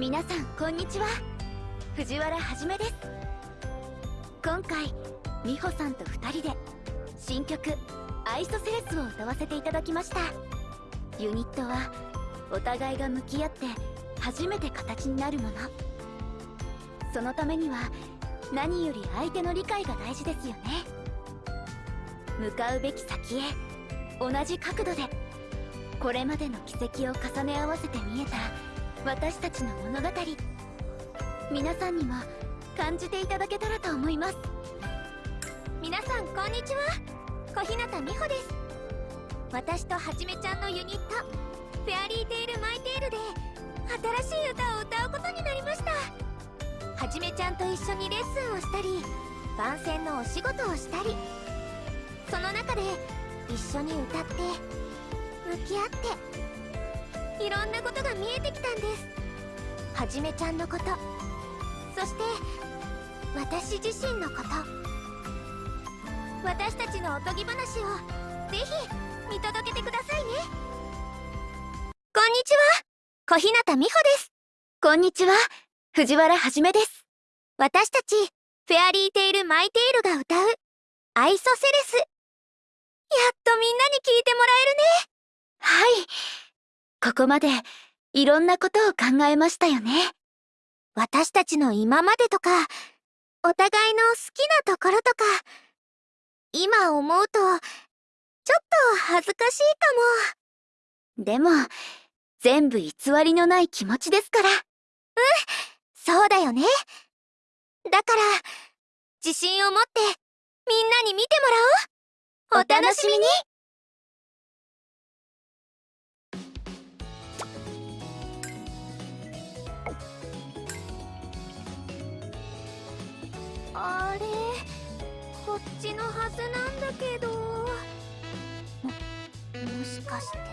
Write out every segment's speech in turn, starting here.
皆さんこんにちは。藤原はじめです。今回美穂さんと2人で新曲「アイソセレス」を歌わせていただきました。ユニットはお互いが向き合って初めて形になるもの。そのためには何より相手の理解が大事ですよね。向かうべき先へ同じ角度でこれまでの軌跡を重ね合わせて見えた私たちの物語。皆さんにも感じていただけたらと思います。皆さんこんにちは。小日向美穂です。私とはじめちゃんのユニットフェアリーテイルマイテイルで新しい歌を歌うことになりました。はじめちゃんと一緒にレッスンをしたり番宣のお仕事をしたりその中で一緒に歌って向き合っていろんなことが見えてきたんです。はじめちゃんのこと。そして私自身のこと。私たちのおとぎ話をぜひ見届けてくださいね。こんにちは。小日向美穂です。こんにちは。藤原はじめです。私たちフェアリーテイルマイテイルが歌うアイソセレス。やっとみんなに聞いてもらえるね。はい。ここまでいろんなことを考えましたよね。私たちの今までとかお互いの好きなところとか今思うとちょっと恥ずかしいかも。でも全部偽りのない気持ちですから。うんそうだよね。だから自信を持ってみんなに見てもらおう。お楽しみに。あれこっちのはずなんだけど。ももしかして迷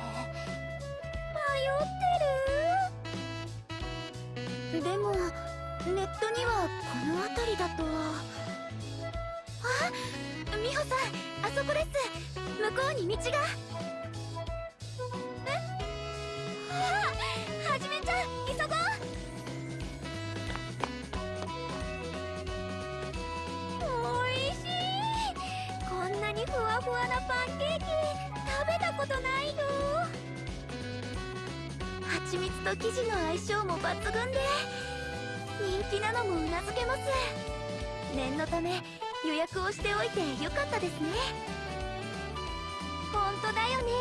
ってる？でもネットにはこの辺りだと。あ美穂さんあそこです。向こうに道が。ふわふわなパンケーキ食べたことないよ蜂蜜と生地の相性も抜群で人気なのもうなずけます。念のため予約をしておいてよかったですね。本当だよね。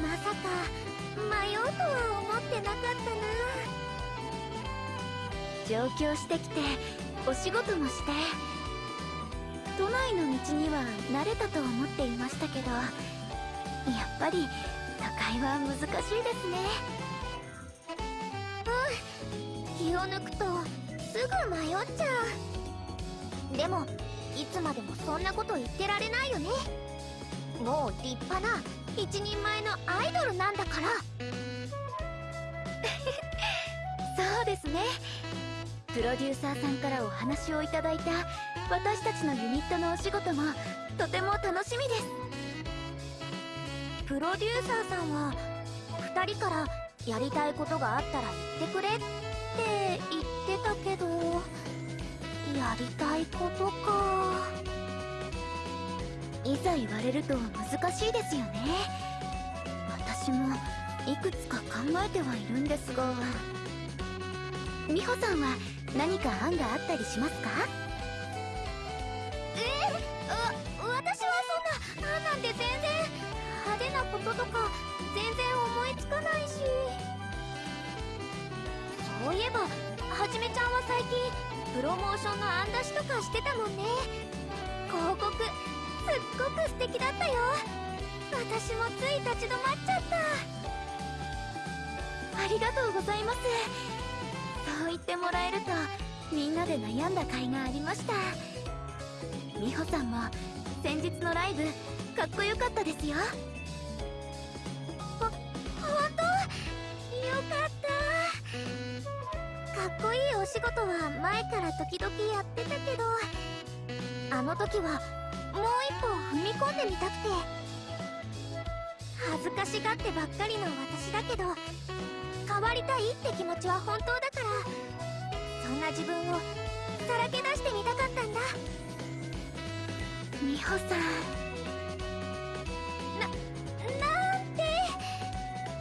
まさか迷うとは思ってなかったな。上京してきてお仕事もして。都内の道には慣れたと思っていましたけどやっぱり都会は難しいですね。うん気を抜くとすぐ迷っちゃう。でもいつまでもそんなこと言ってられないよね。もう立派な一人前のアイドルなんだから。そうですね。プロデューサーさんからお話をいただいた私たちのユニットのお仕事もとても楽しみです。プロデューサーさんは2人からやりたいことがあったら言ってくれって言ってたけどやりたいことか。いざ言われると難しいですよね。私もいくつか考えてはいるんですが。美穂さんは何か案があったりしますか？えー、わ私はそんな案なんて全然派手なこととか全然思いつかないし。そういえばはじめちゃんは最近プロモーションの案出しとかしてたもんね。広告すっごく素敵だったよ。私もつい立ち止まっちゃった。ありがとうございます。そう言ってもらえるとみんなで悩んだ甲斐がありました美穂さんも先日のライブかっこよかったですよ。ほ本当？よかった。かっこいいお仕事は前から時々やってたけどあの時はもう一歩踏み込んでみたくて。恥ずかしがってばっかりの私だけど構わりたいって気持ちは本当だから。そんな自分をさらけ出してみたかったんだ。美穂さん。ななんて。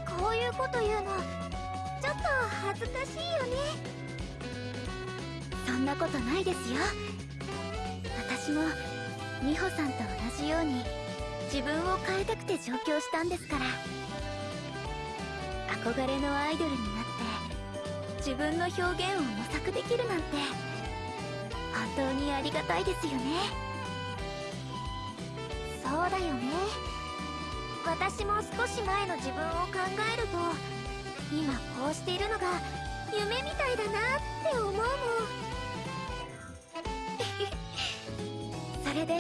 こういうこと言うのちょっと恥ずかしいよね。そんなことないですよ。私も美穂さんと同じように自分を変えたくて上京したんですから。憧れのアイドルにな自分の表現を模索できるなんて本当にありがたいですよね。そうだよね。私も少し前の自分を考えると今こうしているのが夢みたいだなって思うもん。それで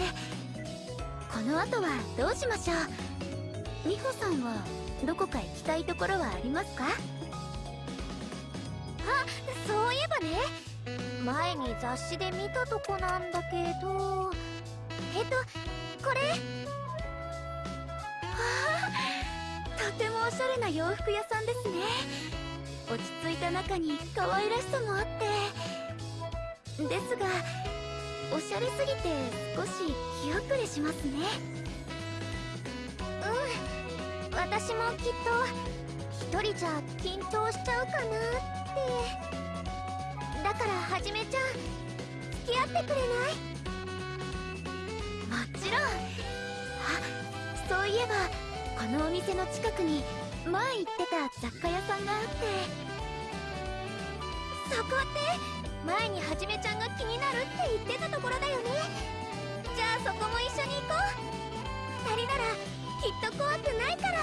この後はどうしましょう。美穂さんはどこか行きたいところはありますか？そういえばね前に雑誌で見たとこなんだけど。えっとこれ？はあとてもおしゃれな洋服屋さんですね。落ち着いた中に可愛らしさもあって。ですがおしゃれすぎて少し気遅れしますね。うん私もきっと一人じゃ緊張しちゃうかな。ってだからはじめちゃん付き合ってくれないもちろんあそういえばこのお店の近くに前行ってた雑貨屋さんがあってそこって前にはじめちゃんが気になるって言ってたところだよね。じゃあそこも一緒に行こう。二人ならきっと怖くないから。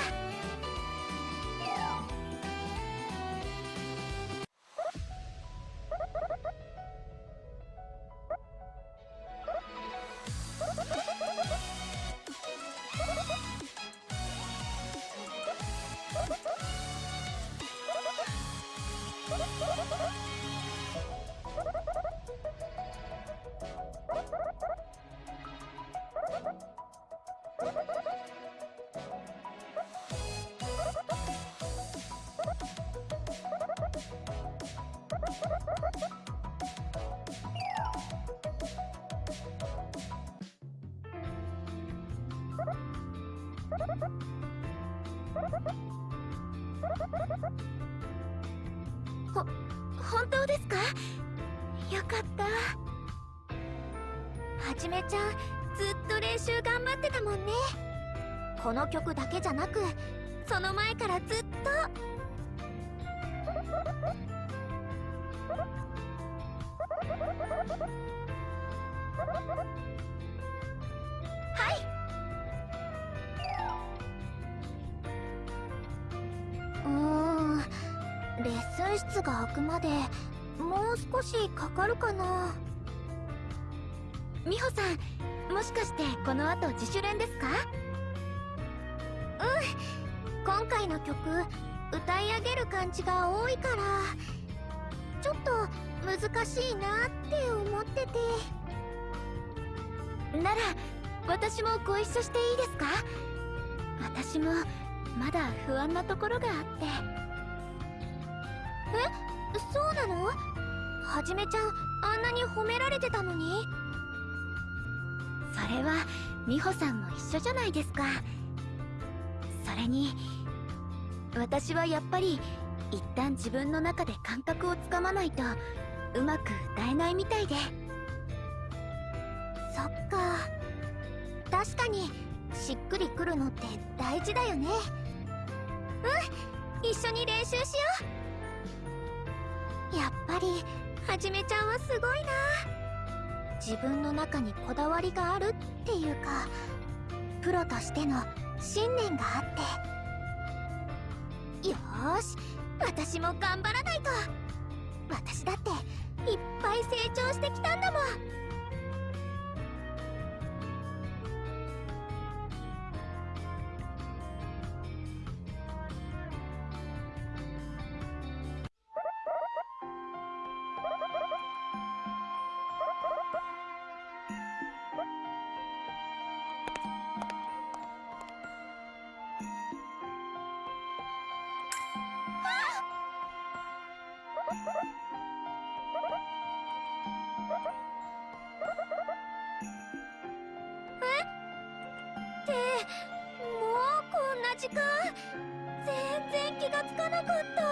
かった。はじめちゃんずっと練習頑張ってたもんね。この曲だけじゃなくその前からずっと。はい。うーんレッスン室が開くまでもう少しかかるかな。美穂さんもしかしてこの後自主練ですか？うん。今回の曲歌い上げる感じが多いからちょっと難しいなって思ってて。なら私もご一緒していいですか？私もまだ不安なところがあって。え？そうなの？はじめちゃんあんなに褒められてたのに。それは美穂さんも一緒じゃないですか。それに私はやっぱり一旦自分の中で感覚をつかまないとうまく歌えないみたいで。そっか。確かにしっくりくるのって大事だよね。うん一緒に練習しよう。やっぱりはじめちゃんはすごいな。自分の中にこだわりがあるっていうかプロとしての信念があって。よーし私も頑張らないと。私だっていっぱい成長してきたんだもん。てもうこんな時間全然気がつかなかった。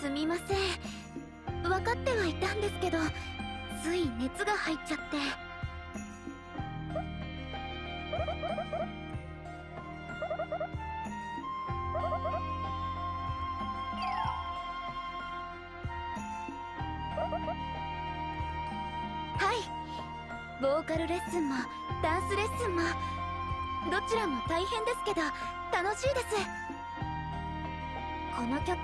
すみません。分かってはいたんですけどつい熱が入っちゃって。しいです。この曲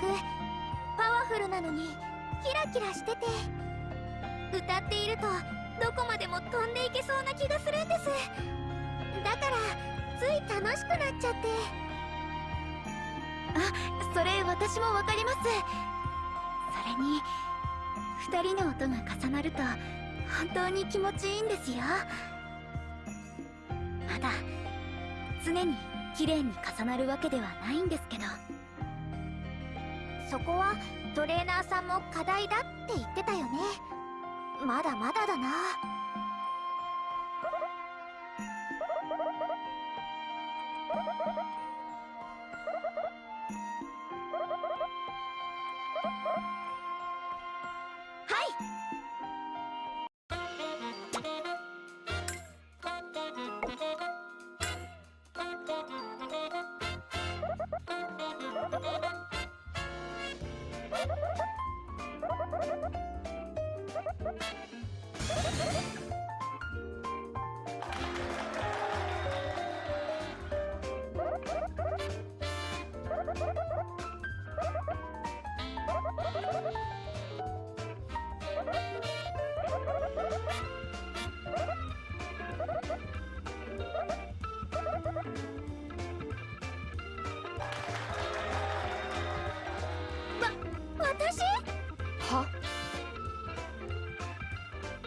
パワフルなのにキラキラしてて歌っているとどこまでも飛んでいけそうな気がするんです。だからつい楽しくなっちゃって。あそれ私もわかります。それに2人の音が重なると本当に気持ちいいんですよ。まだ常に綺麗に重なるわけではないんですけど。そこはトレーナーさんも課題だって言ってたよね。まだまだだな。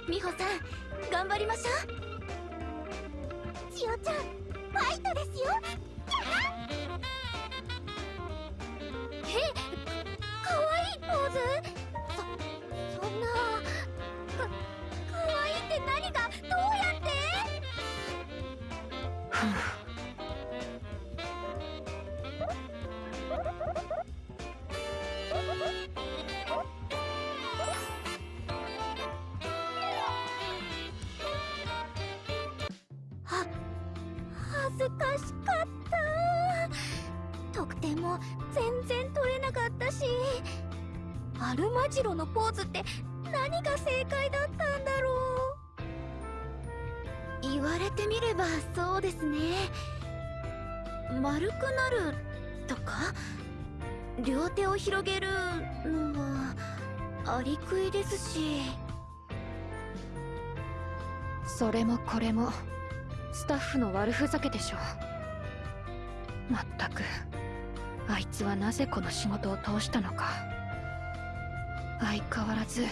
美穂さん頑張りましょう。う言われてみればそうですね。丸くなるとか？両手を広げるのはアリクイですし。それもこれもスタッフの悪ふざけでしょう。まったくあいつはなぜこの仕事を通したのか。相変わらず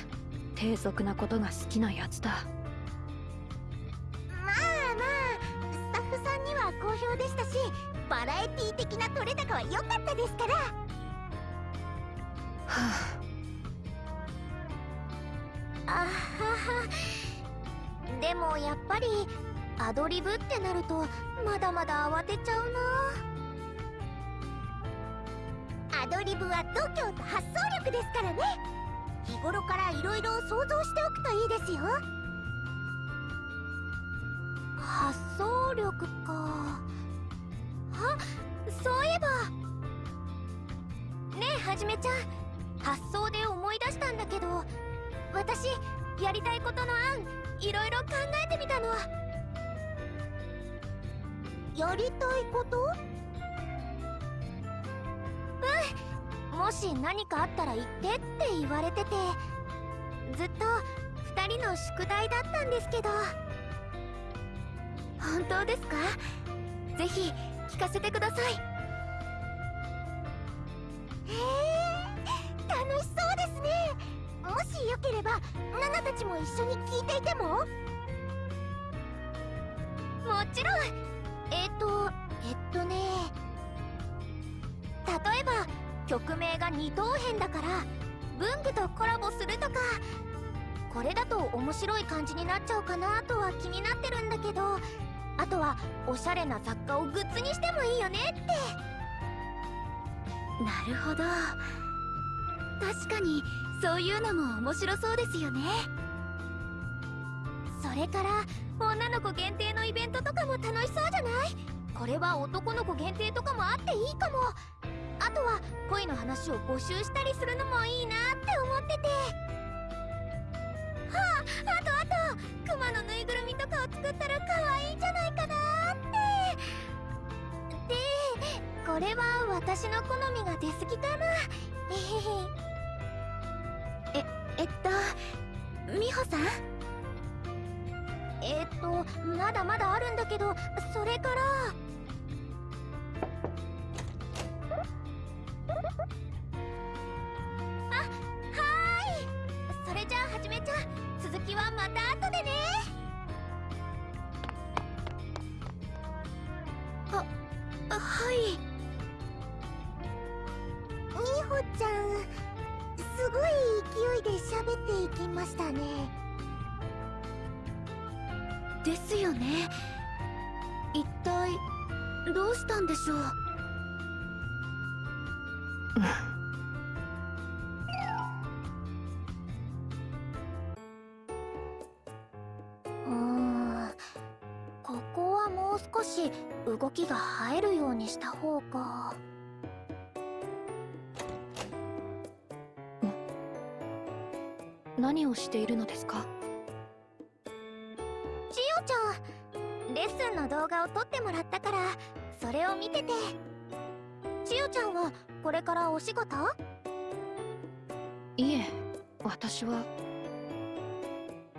低俗なことが好きなやつだ。バラエティ的な取れ高は良かったですから。はあ。あははでもやっぱりアドリブってなるとまだまだ慌てちゃうな。アドリブは度胸と発想力ですからね。日頃からいろいろ想像しておくといいですよ。発想力か。あそういえば。ねえはじめちゃん。発想で思い出したんだけど私やりたいことの案いろいろ考えてみたの。やりたいこと？うん。もし何かあったら言ってって言われててずっと2人の宿題だったんですけど。本当ですか？ぜひ聞かせてください。へえ楽しそうですね。もしよければナナたちも一緒に聞いていてもちろん。えっ、とえっとね。例えば曲名が二等辺だから文具とコラボするとかこれだと面白い感じになっちゃうかなとは気になってるんだけどあとはおしゃれな雑貨をグッズにしてもいいよねって。なるほど。確かにそういうのも面白そうですよね。それから女の子限定のイベントとかも楽しそうじゃない？これは男の子限定とかもあっていいかも。あとは恋の話を募集したりするのもいいなって思ってて。はああとあと。クマのぬいぐるみと作ったら可愛いんじゃないかなって。でこれは私の好みが出過ぎかな。えへへえっと美穂さん？えっとまだまだあるんだけどそれから。あはい。それじゃあはじめちゃん続きはまた後でね。はい。みほちゃんすごい勢いで喋っていきましたね。ですよね。一体どうしたんでしょう？少し動きが映えるようにした方が。何をしているのですか？ちよちゃんレッスンの動画を撮ってもらったからそれを見てて。ちよちゃんはこれからお仕事？いえ私は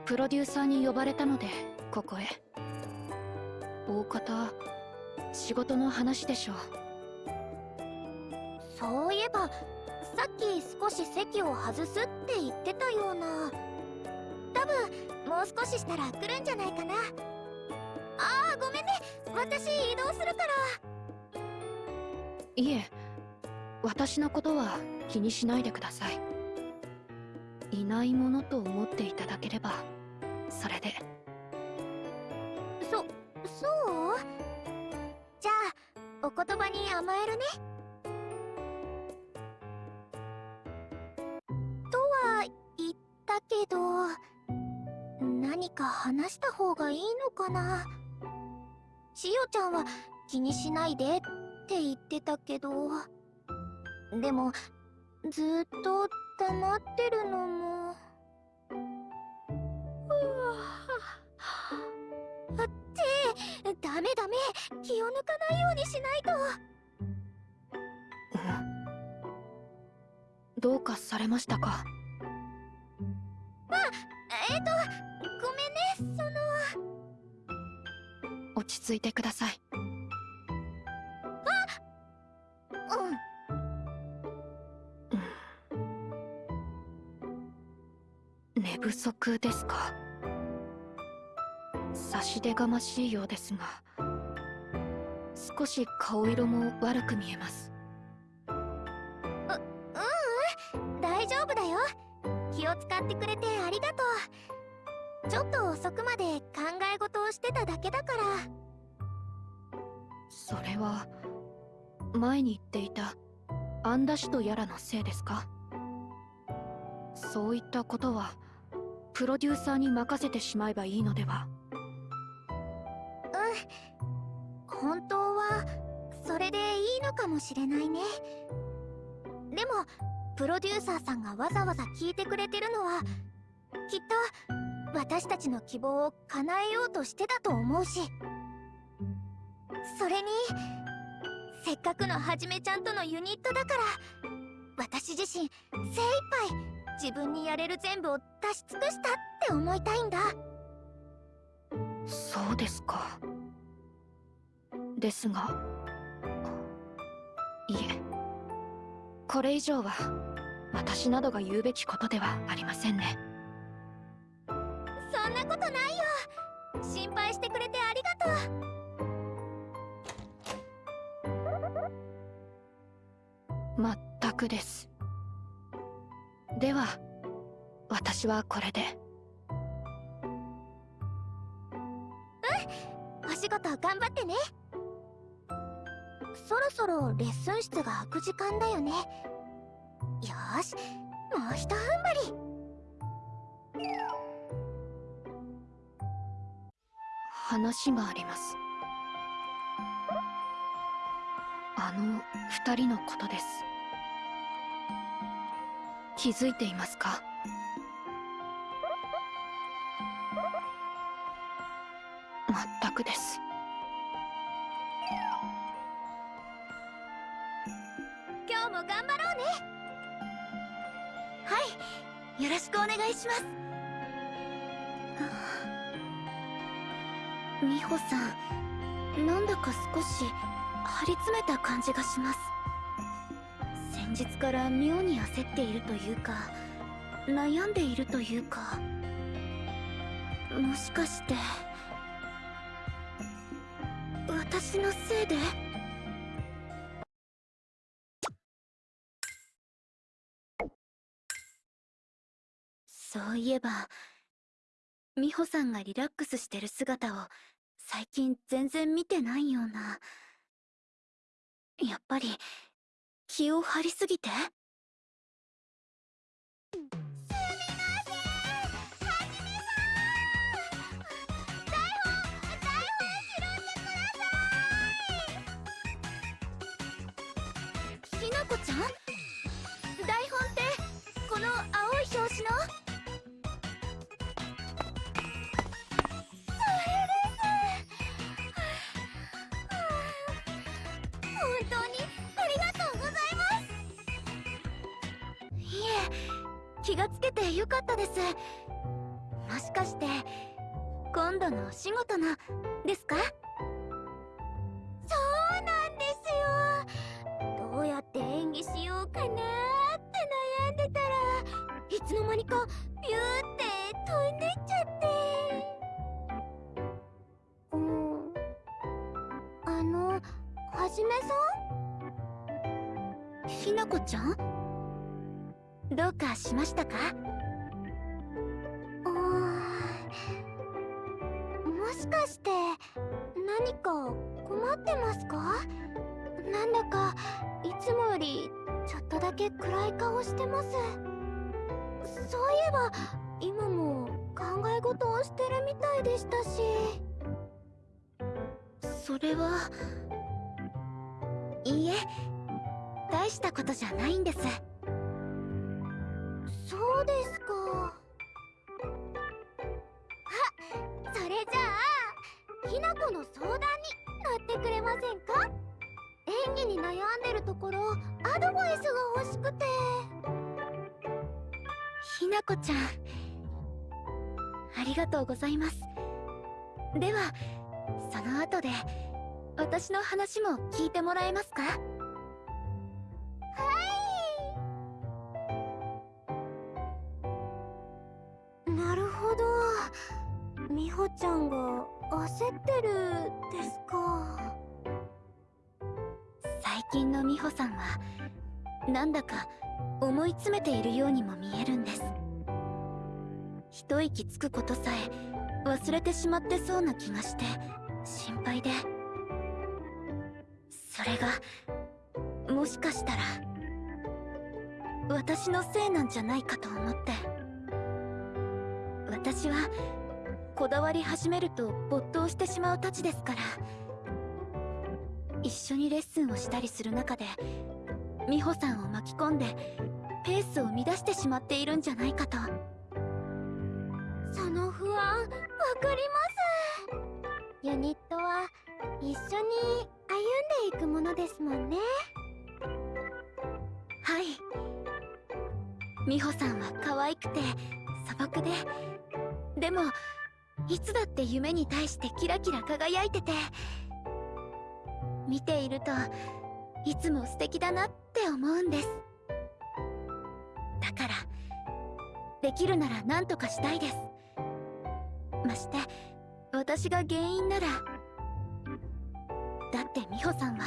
プロデューサーに呼ばれたのでここへ大方仕事の話でしょう。そういえばさっき少し席を外すって言ってたような。多分もう少ししたら来るんじゃないかな。あーごめんね。私移動するから。いえ私のことは気にしないでください。いないものと思っていただければそれで。そそう？じゃあお言葉に甘えるね。とは言ったけど何か話した方がいいのかな？しおちゃんは気にしないでって言ってたけどでもずっと黙ってるのもダメダメ。気を抜かないようにしないと。どうかされましたか？えっ、とごめんねその。落ち着いてください。うん。寝不足ですか？差し出がましいようですが少し顔色も悪く見えます。ううん大丈夫だよ。気を使ってくれてありがとう。ちょっと遅くまで考え事をしてただけだから。それは前に言っていたアンダシュとやらのせいですか？そういったことはプロデューサーに任せてしまえばいいのでは？本当はそれでいいのかもしれないね。でもプロデューサーさんがわざわざ聞いてくれてるのはきっと私たちの希望を叶えようとしてたと思うし。それにせっかくのはじめちゃんとのユニットだから私自身精一杯自分にやれる全部を出し尽くしたって思いたいんだ。そうですか。ですが。いえ。これ以上は私などが言うべきことではありませんね。そんなことないよ。心配してくれてありがとう。まったくです。では私はこれで。お仕事頑張ってね。そろそろレッスン室が開く時間だよね。よしもうひと踏ん張り。話があります。あの二人のことです。気づいていますか？くです。今日も頑張ろうね。はい。よろしくお願いします。美穂さん。なんだか少し張り詰めた感じがします。先日から妙に焦っているというか悩んでいるというか。もしかして。私のせいで？そういえば美穂さんがリラックスしてる姿を最近全然見てないような。やっぱり気を張りすぎて？ひ気がつけてよかったです。もしかして今度のお仕事のですか？そうなんですよ。どうやって演技しようかなって悩んでたらいつの間にかビューって飛んでっちゃって。うん。あのはじめさん？ひなこちゃん？どうかしましたか？もしかして何か困ってますか？なんだかいつもよりちょっとだけ暗い顔してます。そういえば今も考え事をしてるみたいでしたし。それはいいえ大したことじゃないんです。そうですか。あそれじゃあひなこの相談に乗ってくれませんか？演技に悩んでるところアドバイスが欲しくて。ひなこちゃんありがとうございます。ではその後で私の話も聞いてもらえますか？ちゃんが焦ってるですか？最近の美穂さんはなんだか思い詰めているようにも見えるんです。一息つくことさえ忘れてしまってそうな気がして心配で。それがもしかしたら私のせいなんじゃないかと思って。私はこだわり始めると没頭してしまうたちですから。一緒にレッスンをしたりする中で美穂さんを巻き込んでペースを乱してしまっているんじゃないかと。その不安わかります。ユニットは一緒に歩んでいくものですもんね。はい。美穂さんは可愛くて素朴で。でもいつだって夢に対してキラキラ輝いてて見ているといつも素敵だなって思うんです。だからできるなら何とかしたいです。まして私が原因ならだって美穂さんは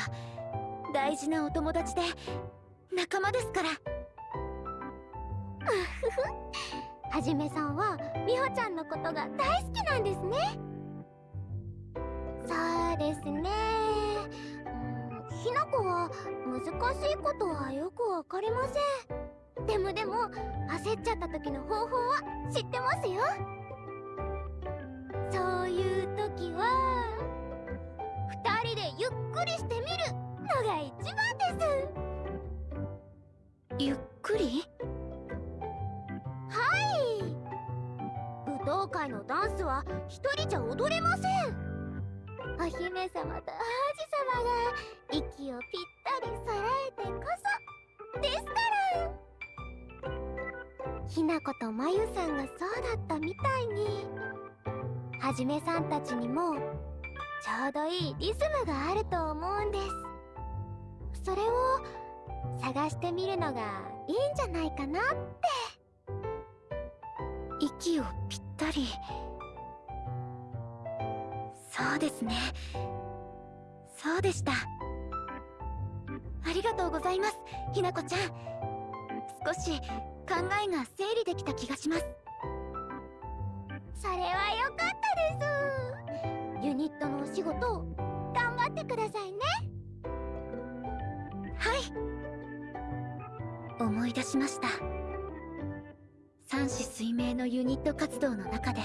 大事なお友達で仲間ですから。はじめさんは美穂ちゃんのことが大好きなんですね。そうですね。うんひな子は難しいことはよくわかりません。でもでも焦っちゃった時の方法は知ってますよ。そういう時は二人でゆっくりしてみるのが一番です。ゆっくり？舞踏会のダンスは一人じゃ踊れませんお姫様と王子様が息をぴったり揃えてこそですから。ひなことまゆさんがそうだったみたいにはじめさんたちにもちょうどいいリズムがあると思うんです。それを探してみるのがいいんじゃないかなって。息をぴったり。そうですね。そうでした。ありがとうございますひなこちゃん。少し考えが整理できた気がします。それはよかったです。ユニットのお仕事頑張ってくださいね。はい。思い出しました。三子水明のユニット活動の中で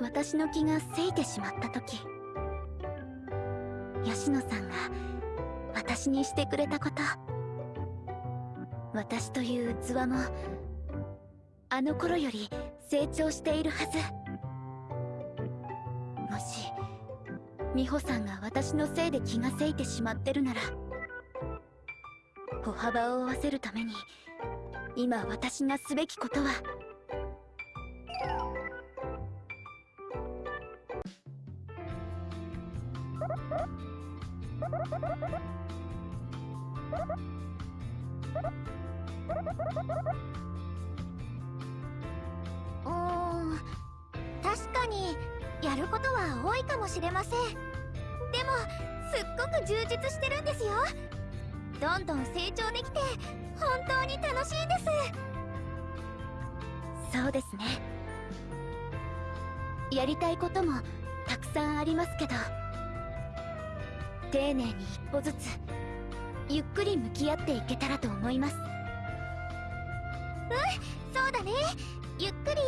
私の気がせいてしまった時吉野さんが私にしてくれたこと。私という器もあの頃より成長しているはず。もし美穂さんが私のせいで気がせいてしまってるなら歩幅を合わせるために今私がすべきことは。うん確かにやることは多いかもしれません。でもすっごく充実してるんですよ。どんどん成長できて本当に楽しいです。そうですね。やりたいこともたくさんありますけど丁寧に一歩ずつゆっくり向き合っていけたらと思います。うんそうだね。ゆっくり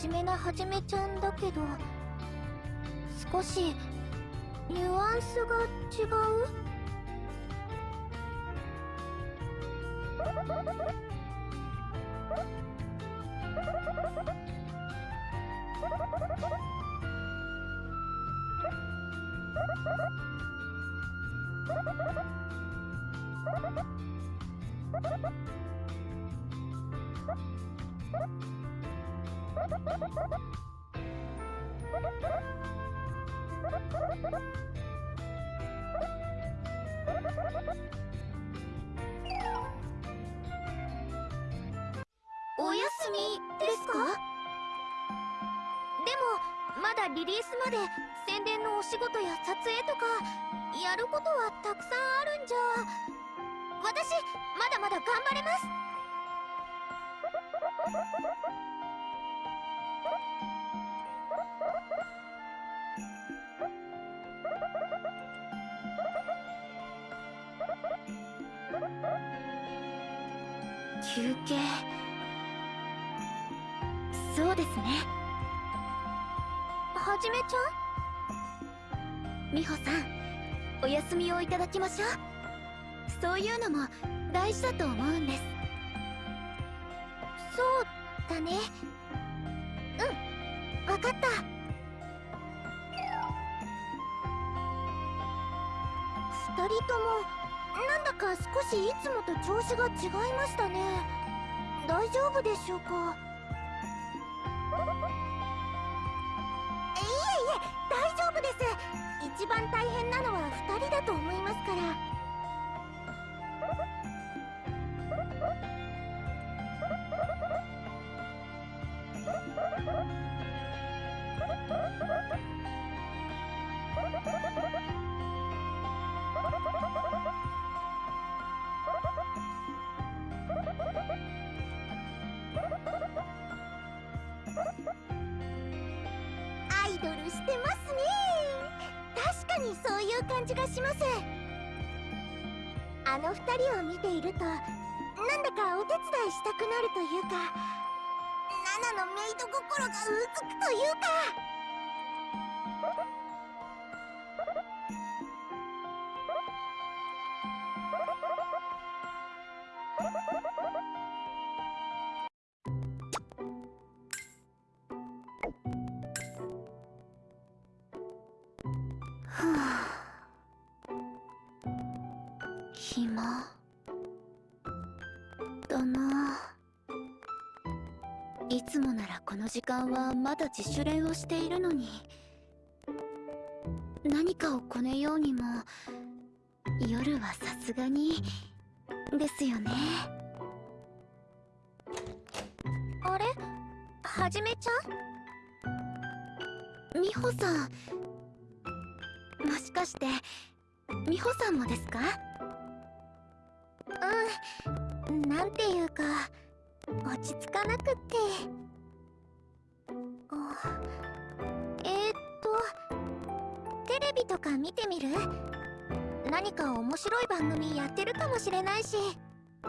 真面目なはじめちゃんだけど少しニュアンスが違う？休憩。そうですね。はじめちゃん？美穂さんお休みをいただきましょう。そういうのも大事だと思うんです。そうだね。しいつもと調子が違いましたね。大丈夫でしょうか？いえいえ大丈夫です。一番大変なのは2人だと思いますから。見ているとなんだかお手伝いしたくなるというかナナのメイド心がうずくというか。いつもならこの時間はまだ自主練をしているのに。何かをこねようにも夜はさすがにですよね。あれ？はじめちゃん？美穂さん。もしかして美穂さんもですか？うん。なんていうか落ち着かなくって。えー、っとテレビとか見てみる？何か面白い番組やってるかもしれないし。あ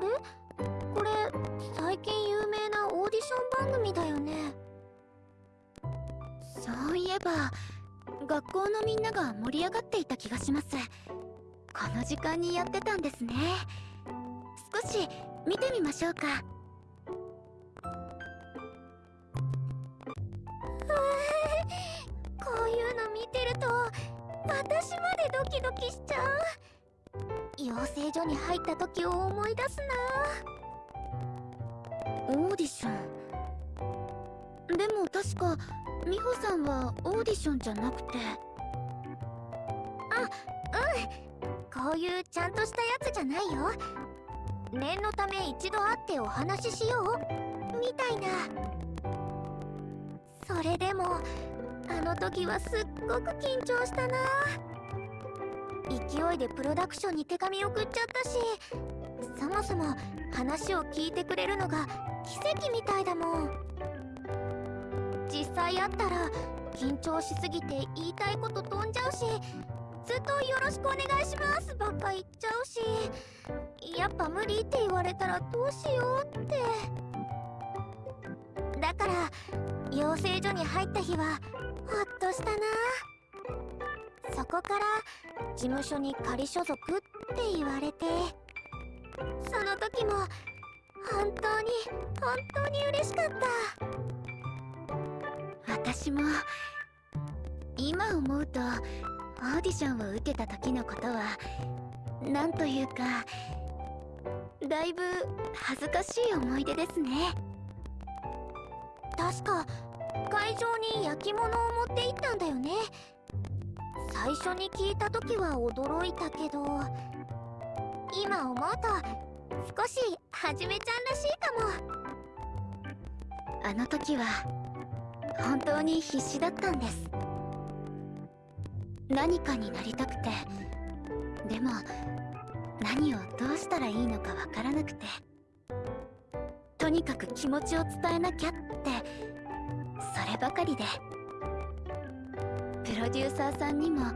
れ？これ最近有名なオーディション番組だよね。そういえば学校のみんなが盛り上がっていた気がします。この時間にやってたんですね。少し見てみましょうか。こういうの見てると私までドキドキしちゃう。養成所に入った時を思い出すオーディション。でも確か美穂さんはオーディションじゃなくて。なこういうちゃんとしたやつじゃないよ念のため一度会ってお話ししよう。みたいな。それでもあの時はすっごく緊張したな。勢いでプロダクションに手紙送っちゃったしそもそも話を聞いてくれるのが奇跡みたいだもん。実際会ったら緊張しすぎて言いたいこと飛んじゃうしずっと「よろしくお願いします」ばっか言っちゃうしやっぱ無理って言われたらどうしようって。だから養成所に入った日はほっとしたな。そこから事務所に仮所属って言われてその時も本当に本当に嬉しかった。私も今思うとオーディションを受けた時のことはなんというかだいぶ恥ずかしい思い出ですね。確か会場に焼き物を持って行ったんだよね。最初に聞いた時は驚いたけど今思うと少しはじめちゃんらしいかも。あの時は本当に必死だったんです。何かになりたくて。でも何をどうしたらいいのかわからなくて。とにかく気持ちを伝えなきゃって。そればかりで。プロデューサーさんにも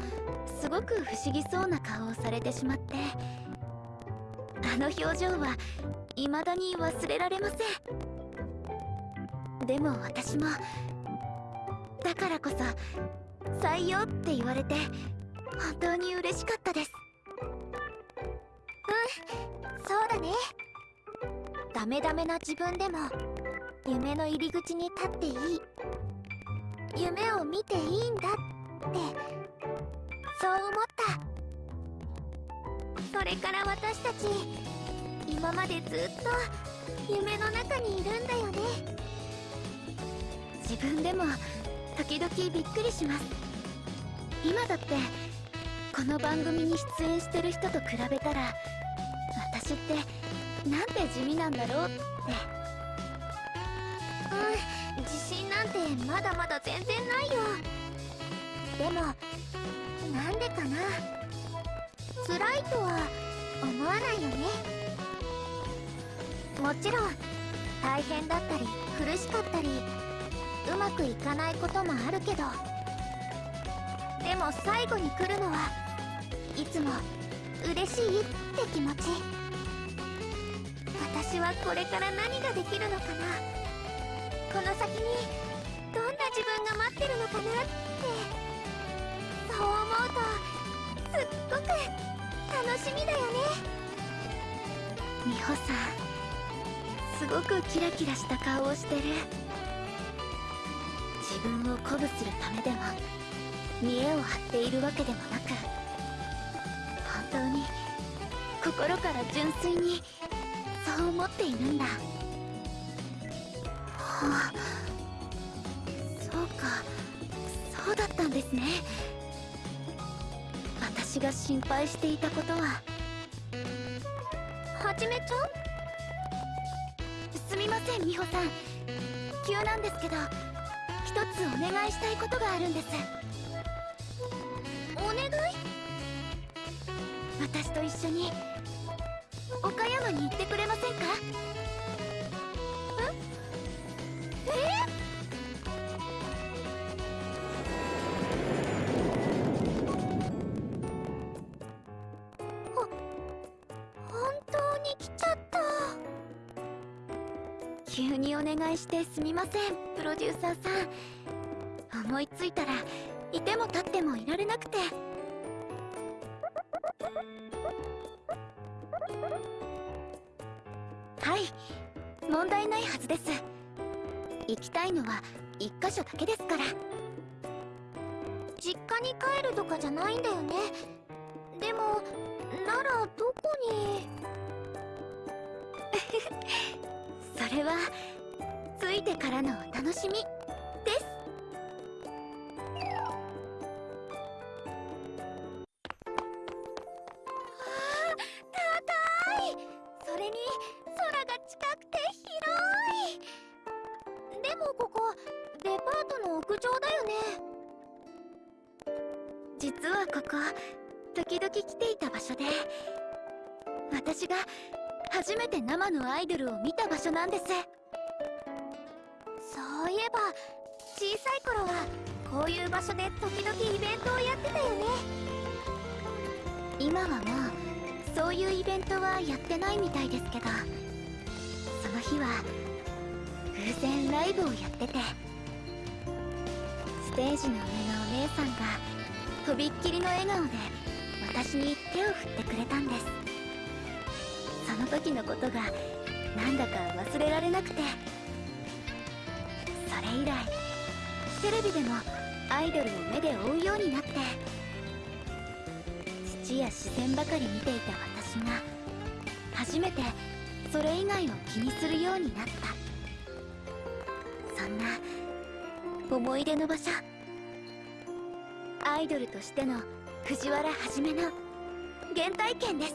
すごく不思議そうな顔をされてしまって。あの表情は未だに忘れられません。でも私もだからこそ採用って言われて本当に嬉しかったです。うんそうだね。ダメダメな自分でも夢の入り口に立っていい。夢を見ていいんだってそう思った。それから私たち今までずっと夢の中にいるんだよね。自分でも時々びっくりします。今だってこの番組に出演してる人と比べたら私ってなんて地味なんだろうって。うん自信なんてまだまだ全然ないよ。でもなんでかな。辛いとは思わないよね。もちろん大変だったり苦しかったりうまくいかないこともあるけど。でも最後に来るのはいつも嬉しいって気持ち。私はこれから何ができるのかな。この先にどんな自分が待ってるのかなって。そう思うとすっごく楽しみだよね。美穂さんすごくキラキラした顔をしてる。自分を鼓舞するためでも見栄を張っているわけでもなく本当に心から純粋にそう思っているんだ。はあそうか。そうだったんですね。私が心配していたことは。はじめちゃん。すみません美穂さん。急なんですけど。一つお願いしたいことがあるんです。お願い？私と一緒に岡山に行ってくれませんか？え？え？ーお願いしてすみませんプロデューサーさん。思いついたらいても立ってもいられなくて。はい問題ないはずです。行きたいのは一箇所だけですから。実家に帰るとかじゃないんだよね。でもならどこに？それは着いてからのお楽しみ。です。高い。それに空が近くて広い。でもここデパートの屋上だよね。実はここ時々来ていた場所で私が初めて生のアイドルを見た場所なんです。イブをやってて。ステージの上のお姉さんがとびっきりの笑顔で私に手を振ってくれたんです。その時のことがなんだか忘れられなくて。それ以来テレビでもアイドルを目で追うようになって。土や自然ばかり見ていた私が初めてそれ以外を気にするようになった。思い出の場所。アイドルとしての藤原はじめの原体験です。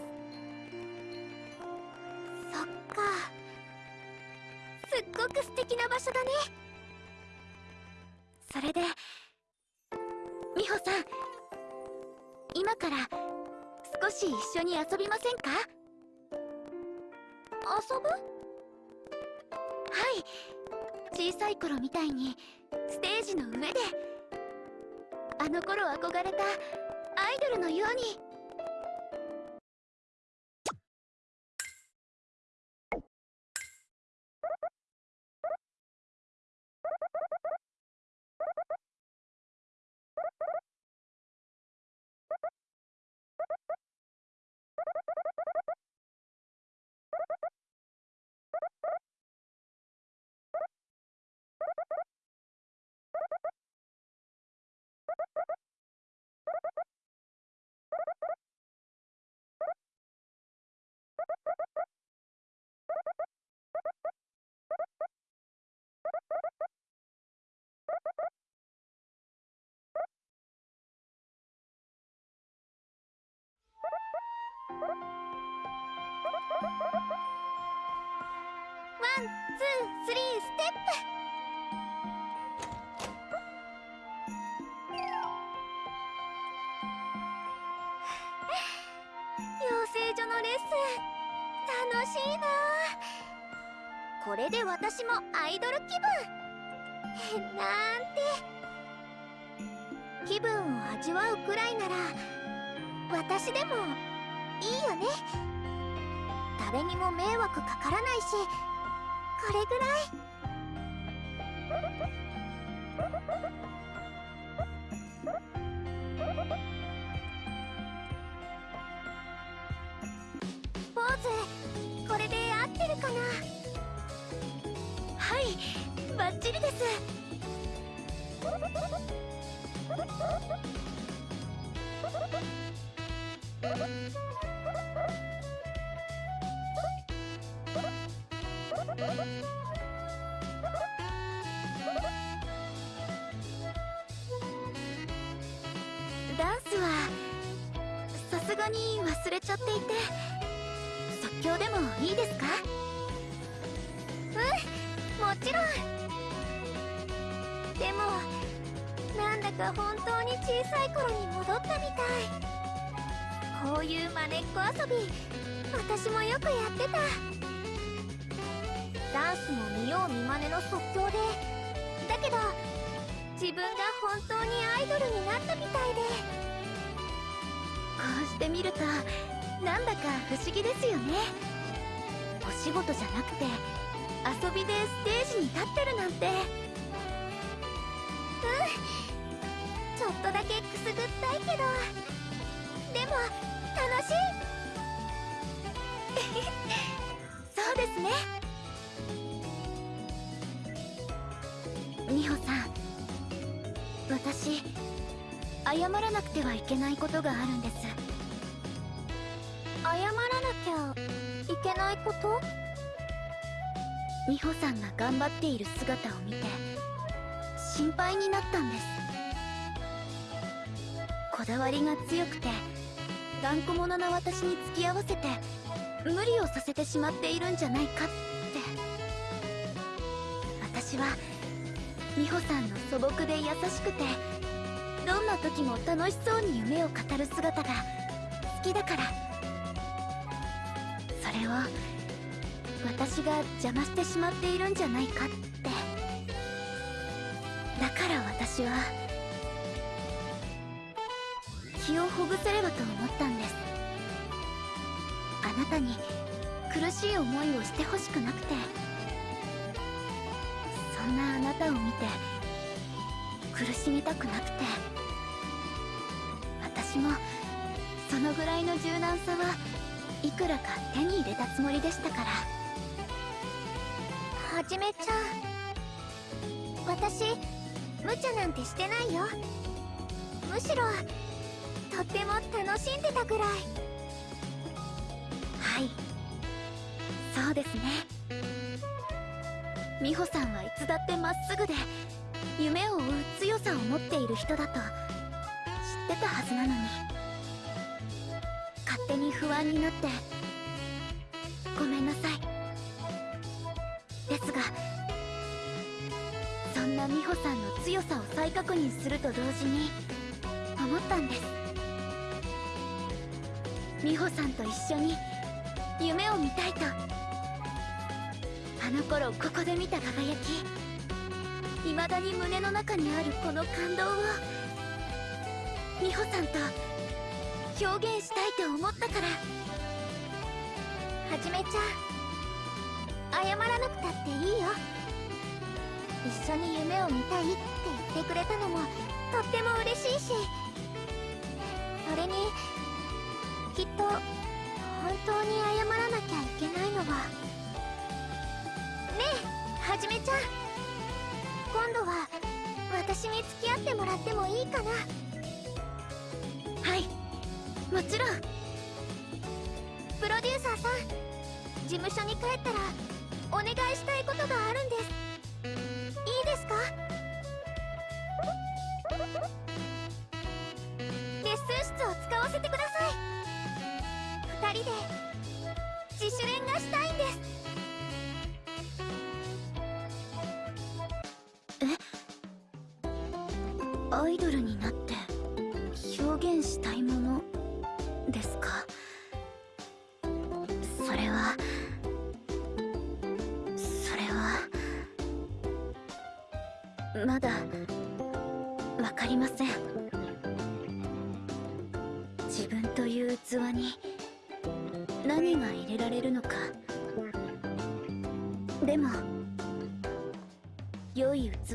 そっか。すっごく素敵な場所だね。それで美穂さん今から少し一緒に遊びませんか？遊ぶ？はい。小さい頃みたいにステージの上で。あの頃憧れたアイドルのように。ツースリーステップ。養成所のレッスン。楽しいな。これで私もアイドル気分。なんて。気分を味わうくらいなら私でもいいよね。誰にも迷惑かからないしこれぐらい。ポーズこれで合ってるかな？はいバッチリです。ダンスはさすがに忘れちゃっていて即興でもいいですか？うんもちろん。でもなんだか本当に小さい頃に戻ったみたい。こういうまねっこ遊び私もよくやってた。見よう見まねの即興で。だけど自分が本当にアイドルになったみたいで。こうして見るとなんだか不思議ですよね。お仕事じゃなくて遊びでステージに立ってるなんて。うん。ちょっとだけくすぐったいけど。でも楽しい。そうですね。美穂さん。私謝らなくてはいけないことがあるんです。謝らなきゃいけないこと？美穂さんが頑張っている姿を見て心配になったんです。こだわりが強くて頑固者な私に付き合わせて無理をさせてしまっているんじゃないかって。私は美穂さんの素朴で優しくてどんな時も楽しそうに夢を語る姿が好きだからそれを私が邪魔してしまっているんじゃないかって。だから私は気をほぐせればと思ったんですあなたに苦しい思いをしてほしくなくて。んなあなたを見て苦しみたくなくて私もそのぐらいの柔軟さはいくらか手に入れたつもりでしたから。はじめちゃん私無茶なんてしてないよ。むしろとっても楽しんでたぐらい。はい。そうですね。美穂さんはいつだってまっすぐで夢を追う強さを持っている人だと知ってたはずなのに勝手に不安になってごめんなさいですがそんな美穂さんの強さを再確認すると同時に思ったんです美穂さんと一緒に夢を見たいと。あの頃ここで見た輝き。未だに胸の中にあるこの感動を。美穂さんと表現したいと思ったから。はじめちゃん。謝らなくたっていいよ。一緒に夢を見たいって言ってくれたのもとっても嬉しいし。それにきっと本当に謝らなきゃいけないのは。はじめちゃん。今度は私に付き合ってもらってもいいかな？はい。もちろん。プロデューサーさん事務所に帰ったらお願いしたいことがあるんです。いいですか？レッスン室を使わせてください。二人で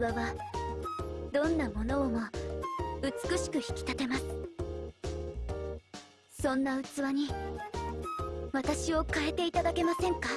器はどんなものをも美しく引き立てます。そんな器に私を変えていただけませんか？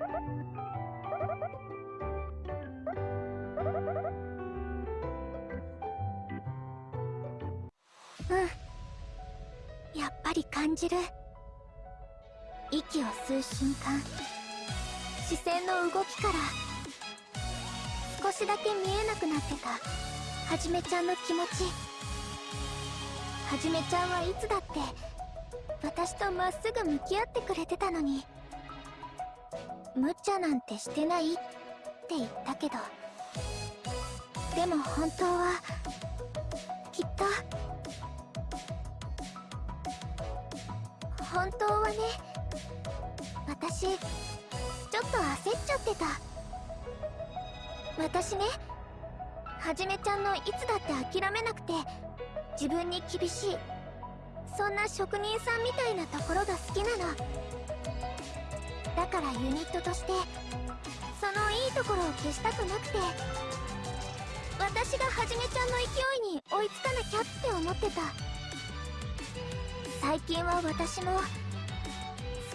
うんやっぱり感じる。息を吸う瞬間。視線の動きから少しだけ見えなくなってた。はじめちゃんの気持ち。はじめちゃんはいつだって私とまっすぐ向き合ってくれてたのに。無茶なんてしてないって言ったけど。でも本当はきっと。本当はね私ちょっと焦っちゃってた。私ねはじめちゃんのいつだって諦めなくて自分に厳しいそんな職人さんみたいなところが好きなの。だからユニットとしてそのいいところを消したくなくて私がはじめちゃんの勢いに追いつかなきゃって思ってた。最近は私も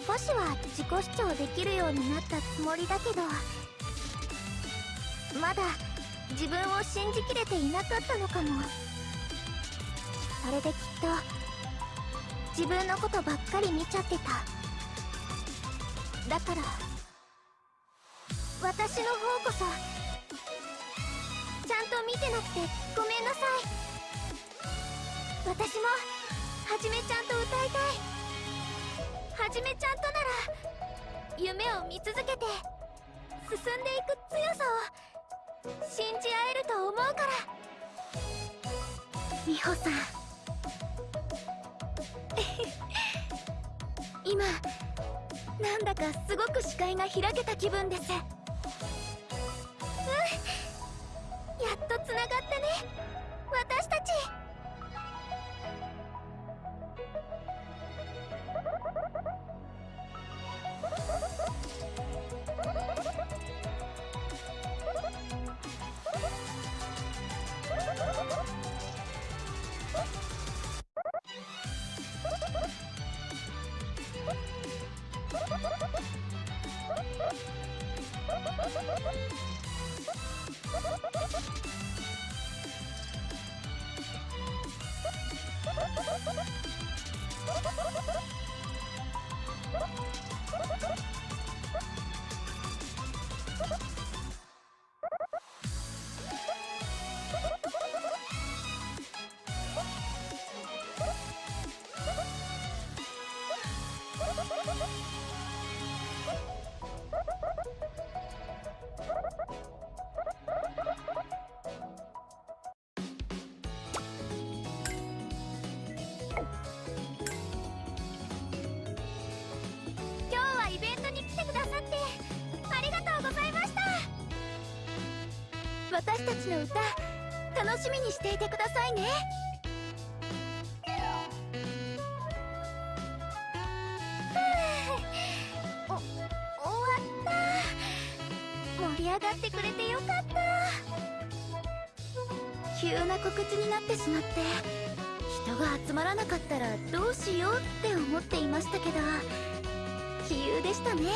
少しは自己主張できるようになったつもりだけどまだ自分を信じきれていなかったのかも。それできっと自分のことばっかり見ちゃってた。だから私の方こそちゃんと見てなくてごめんなさい。私もはじめちゃんと歌いたい。はじめちゃんとなら夢を見続けて進んでいく強さを信じ合えると思うから。美穂さん。今なんだかすごく視界が開けた気分です。うん。やっとつながったね。私たち今日はイベントに来てくださってありがとうございました私たちの歌楽しみにしていてくださいね。お終わった。盛り上がってくれてよかった。急な告知になってしまって人が集まらなかったらどうしようって思っていましたけど杞憂でしたね。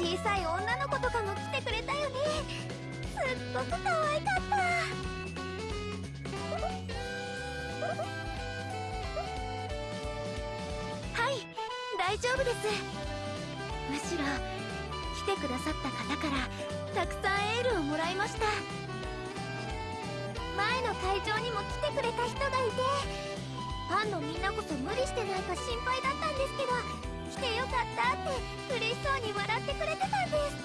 うん。小さい女の子とかも来てくれごく可愛かった。はい大丈夫です。むしろ来てくださった方からたくさんエールをもらいました。前の会場にも来てくれた人がいてファンのみんなこそ無理してないか心配だったんですけど来てよかったって嬉しそうに笑ってくれてたんです。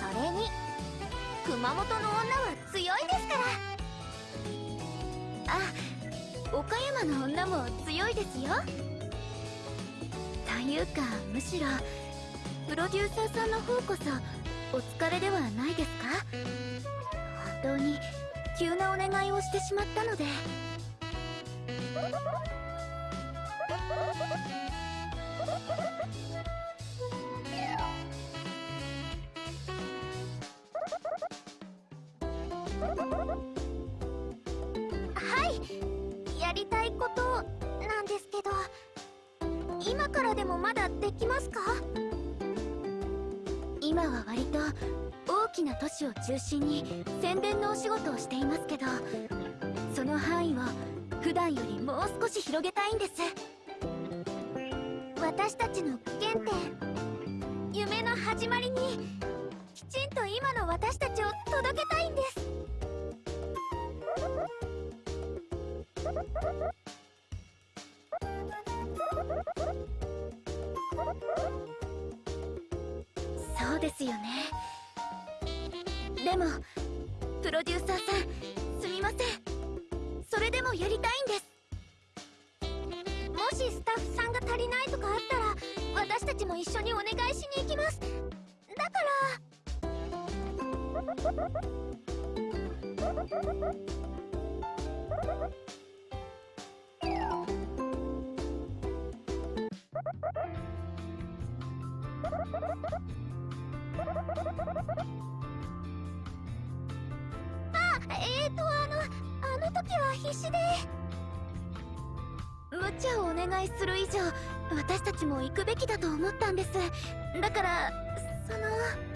それに熊本の女は強いですから。あ岡山の女も強いですよ。というかむしろプロデューサーさんの方こそお疲れではないですか？本当に急なお願いをしてしまったので。中心に宣伝のお仕事をしていますけどその範囲を普段よりもう少し広げたいんです。私たちの原点夢の始まりにきちんと今の私たちを届けたいんです。そうですよね。でもプロデューサーさんすみません。それでもやりたいんです。もしスタッフさんが足りないとかあったら私たちも一緒にお願いしに行きます。だから。あえっとあのあの時は必死で。無茶をお願いする以上私たちも行くべきだと思ったんです。だからその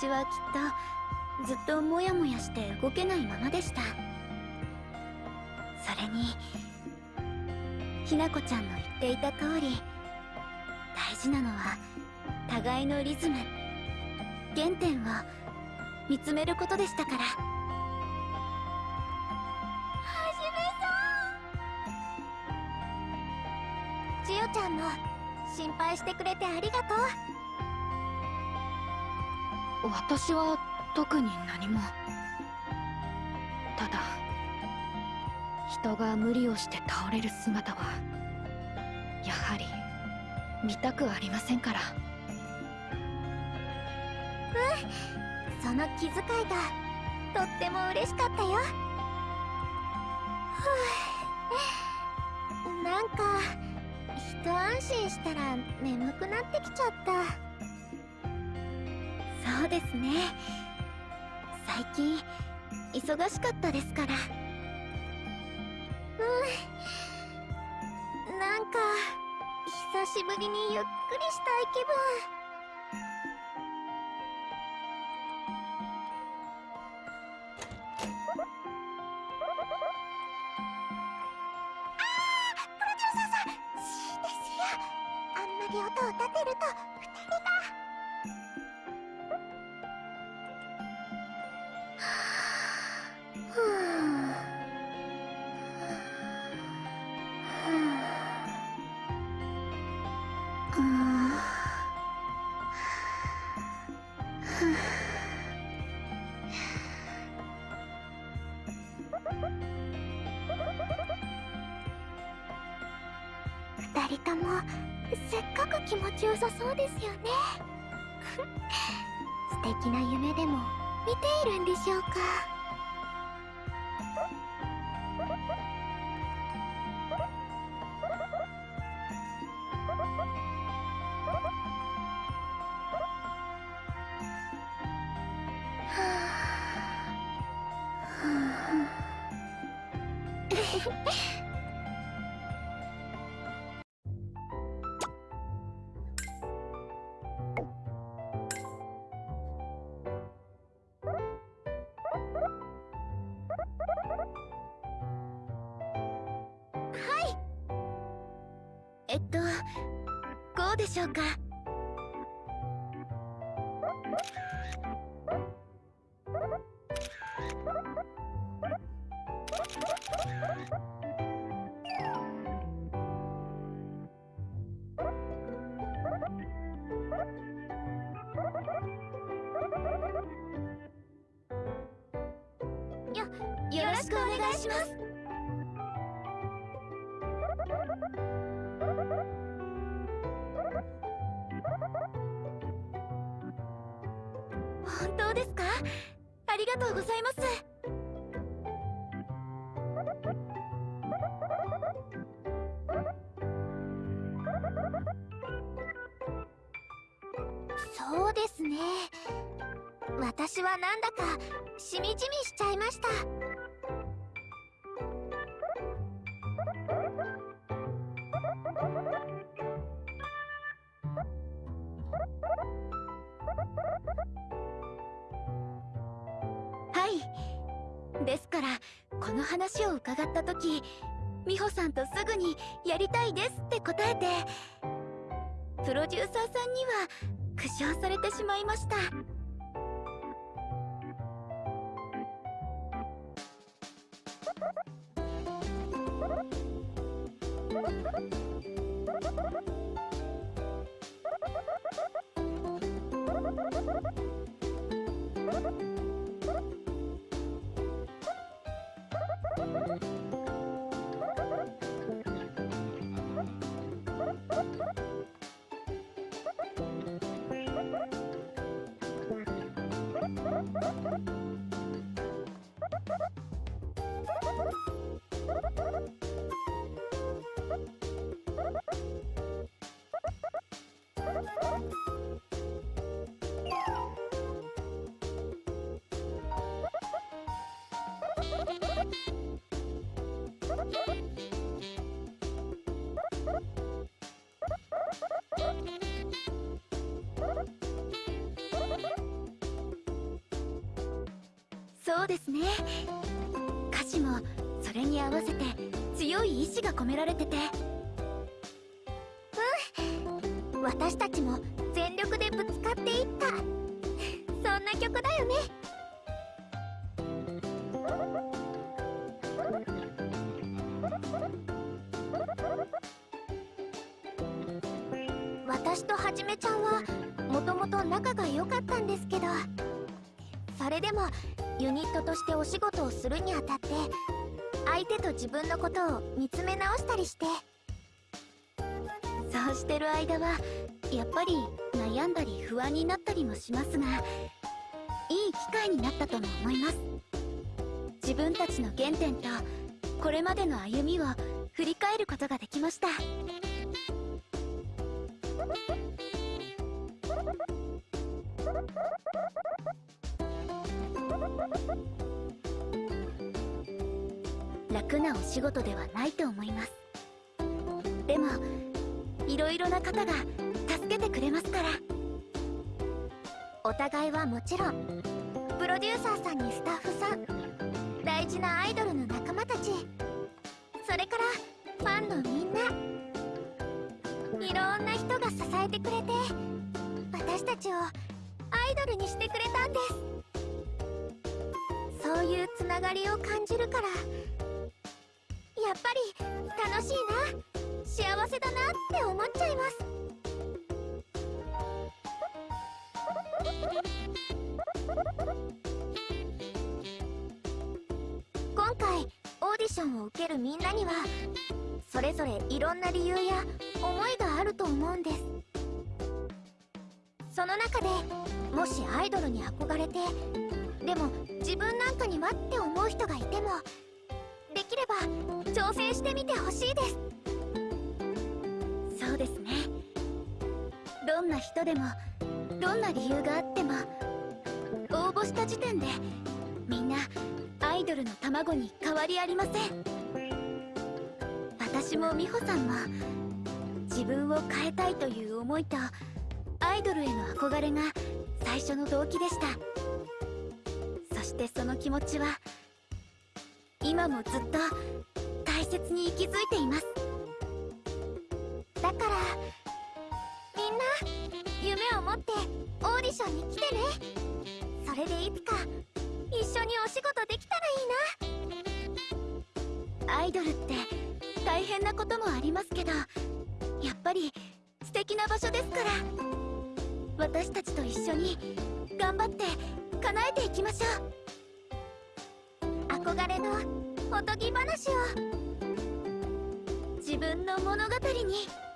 私はきっとずっとモヤモヤして動けないままでした。それにひなこちゃんの言っていた通り大事なのは互いのリズム原点を見つめることでしたから。はじめさん！千代ちゃんも心配してくれてありがとう。私は特に何も。ただ人が無理をして倒れる姿はやはり見たくありませんから。うんその気遣いがとっても嬉しかったよ。ふうなんか一安心したら眠くなってきちゃった。そうですね。最近忙しかったですから。うん。なんか久しぶりにゆっくりしたい気分。はい。えっとこうでしょうか？そうですね。歌詞もそれに合わせて強い意志が込められてて。うん。私たちもことを見つめ直したりして。そうしてる間はやっぱり悩んだり不安になったりもしますがいい機会になったとも思います。自分たちの原点とこれまでの歩みを振り返ることができました。仕事ではないと思います。でもいろいろな方が助けてくれますから。お互いはもちろんプロデューサーさんにスタッフさん大事なアイドルの仲間たちそれからファンのみんないろんな人が支えてくれて私たちをアイドルにしてくれたんです。そういうつながりを感じるからやっぱり楽しいな。幸せだなって思っちゃいます。今回オーディションを受けるみんなにはそれぞれいろんな理由や思いがあると思うんです。その中でもしアイドルに憧れてでも自分なんかにはって思う人がいてもできれば挑戦してみてほしいです。そうですね。どんな人でもどんな理由があっても応募した時点でみんなアイドルの卵に変わりありません。私も美穂さんも自分を変えたいという思いとアイドルへの憧れが最初の動機でした。そしてその気持ちは今もずっと大切に息づいています。だからみんな夢を持ってオーディションに来てね。それでいつか一緒にお仕事できたらいいな。アイドルって大変なこともありますけどやっぱり素敵な場所ですから。私たちと一緒に頑張って叶えていきましょう。憧れのおとぎ話を。自分の物語に。